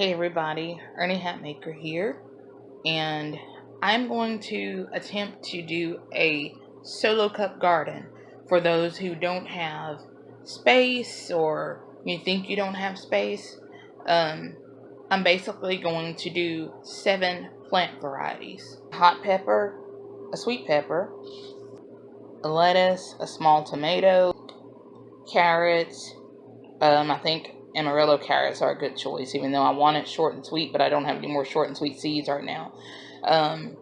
Hey everybody, Ernie Hatmaker here, and I'm going to attempt to do a solo cup garden for those who don't have space or you think you don't have space. Um, I'm basically going to do seven plant varieties. Hot pepper, a sweet pepper, a lettuce, a small tomato, carrots, um, I think Amarillo carrots are a good choice, even though I want it short and sweet, but I don't have any more short and sweet seeds right now. Um,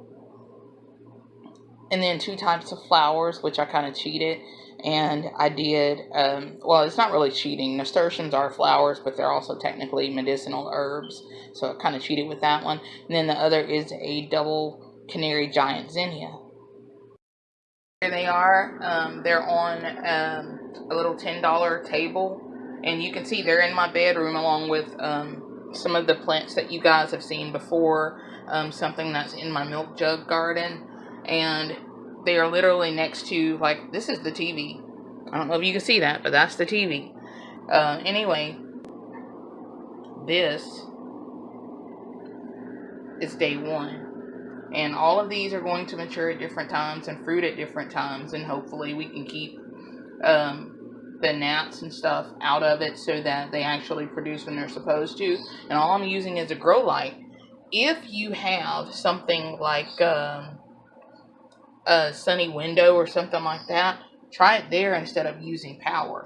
and then two types of flowers, which I kind of cheated. And I did, um, well, it's not really cheating. Nasturtiums are flowers, but they're also technically medicinal herbs. So I kind of cheated with that one. And then the other is a double Benary giant zinnia. Here they are. Um, they're on um, a little $10 table and you can see they're in my bedroom along with um, some of the plants that you guys have seen before um, something that's in my milk jug garden. And they are literally next to like this is the TV I don't know if you can see that but that's the TV uh, anyway this is day one. And all of these are going to mature at different times and fruit at different times and hopefully we can keep um, the gnats and stuff out of it so that they actually produce when they're supposed to. And all I'm using is a grow light. If you have something like um, a sunny window or something like that, try it there instead of using power.